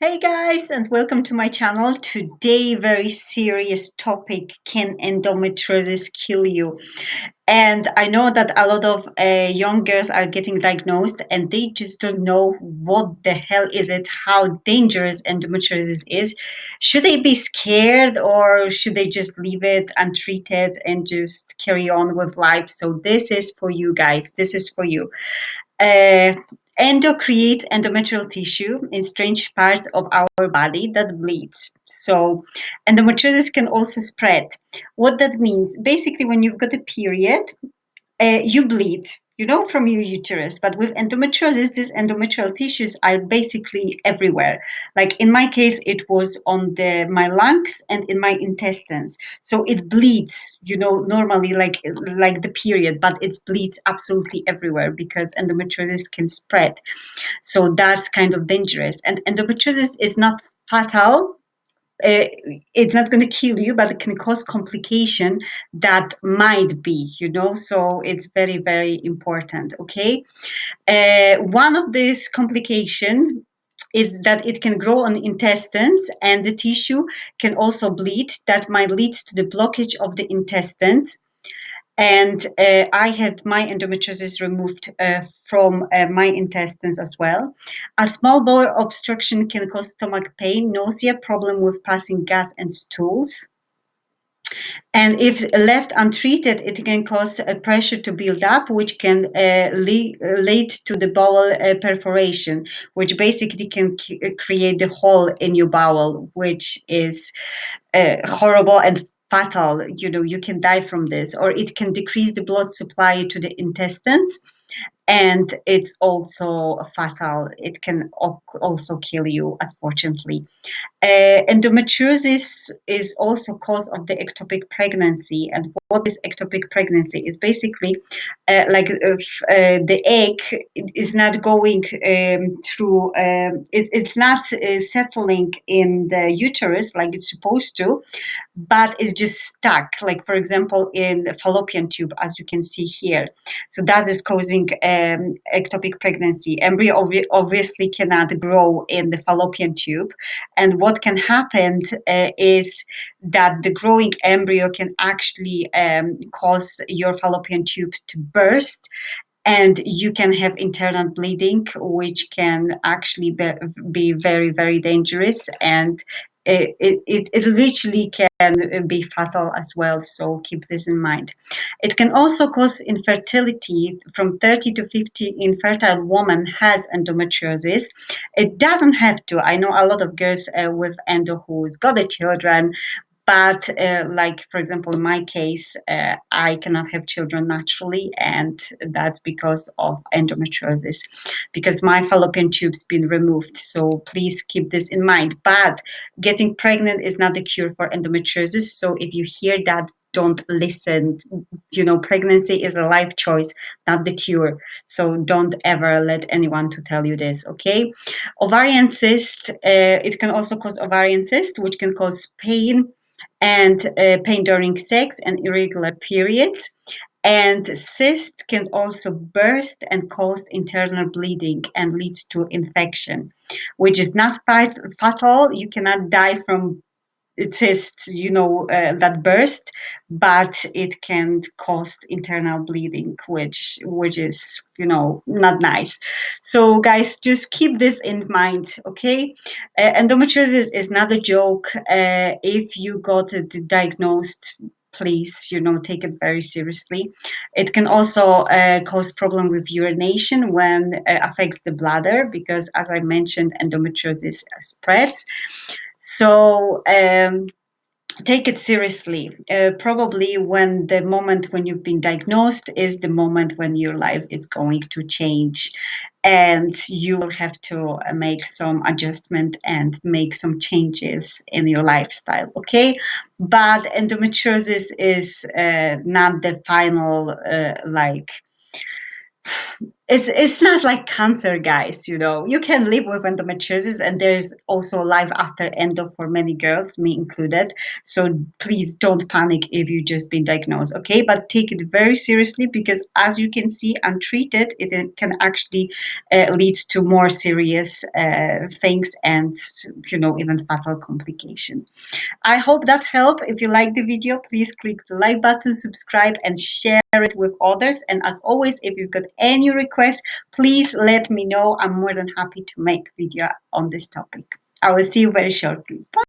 Hey guys, and welcome to my channel. Today, very serious topic can endometriosis kill you? And I know that a lot of uh, young girls are getting diagnosed and they just don't know what the hell is it, how dangerous endometriosis is. Should they be scared or should they just leave it untreated and just carry on with life? So, this is for you guys. This is for you. Uh, Endo creates endometrial tissue in strange parts of our body that bleeds. So endometriosis can also spread. What that means, basically when you've got a period, uh, you bleed you know, from your uterus. But with endometriosis, these endometrial tissues are basically everywhere. Like in my case, it was on the my lungs and in my intestines. So it bleeds, you know, normally like like the period, but it bleeds absolutely everywhere because endometriosis can spread. So that's kind of dangerous. And endometriosis is not fatal uh, it's not going to kill you, but it can cause complication that might be, you know. So it's very, very important. Okay, uh, one of these complication is that it can grow on intestines and the tissue can also bleed. That might lead to the blockage of the intestines and uh, I had my endometriosis removed uh, from uh, my intestines as well. A small bowel obstruction can cause stomach pain, nausea, problem with passing gas and stools. And if left untreated, it can cause a pressure to build up, which can uh, lead, to the bowel uh, perforation, which basically can create the hole in your bowel, which is uh, horrible and fatal you know you can die from this or it can decrease the blood supply to the intestines and it's also fatal. It can also kill you, unfortunately. Uh, endometriosis is also cause of the ectopic pregnancy. And what is ectopic pregnancy is basically uh, like if, uh, the egg is not going um, through, um, it, it's not uh, settling in the uterus like it's supposed to, but it's just stuck. Like for example, in the fallopian tube, as you can see here. So that is causing um, ectopic pregnancy. Embryo ob- obviously cannot grow in the fallopian tube. And what can happen uh, is that the growing embryo can actually um, cause your fallopian tube to burst and you can have internal bleeding which can actually be, be very very dangerous and it, it, it literally can be fatal as well. So keep this in mind. It can also cause infertility from 30 to 50 infertile woman has endometriosis. It doesn't have to. I know a lot of girls uh, with endo who's got the children, but uh, like for example in my case uh, i cannot have children naturally and that's because of endometriosis because my fallopian tube's been removed. So please keep this in mind. But getting pregnant is not the cure for endometriosis. So if you hear that don't listen. You know pregnancy is a life choice not the cure. So don't ever let anyone to tell you this okay? Ovarian cyst uh, it can also cause ovarian cyst which can cause pain and uh, pain during sex and irregular periods. And cysts can also burst and cause internal bleeding and leads to infection, which is not fatal. You cannot die from cysts, you know, uh, that burst, but it can cause internal bleeding, which which is, you know, not nice. So, guys, just keep this in mind, okay? Uh, endometriosis is not a joke. Uh, if you got it diagnosed, please you know take it very seriously it can also uh, cause problem with urination when uh, affects the bladder because as i mentioned endometriosis spreads so um, take it seriously. Uh, probably when the moment when you've been diagnosed is the moment when your life is going to change and you will have to uh, make some adjustment and make some changes in your lifestyle okay but endometriosis is uh, not the final uh, like it's it's not like cancer guys you know. You can live with endometriosis and there's also life after endo for many girls me included. So please don't panic if you just been diagnosed okay? But take it very seriously because as you can see untreated it can actually uh, lead to more serious uh, things and you know even fatal complication. I hope that helped. If you like the video please click the like button subscribe and share it with others. And as always if you've got any requests please let me know. I'm more than happy to make video on this topic. I will see you very shortly. Bye.